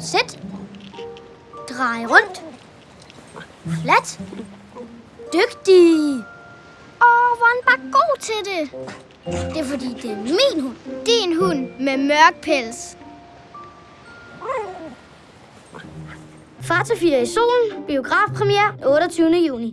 Sæt. Drej rundt. Flat. Dygtig. Åh, hvor han bare god til det. Det er fordi, det er min hund. Din hund med mørk pels. Far til 4 i solen. Biografpremiere 28. juni.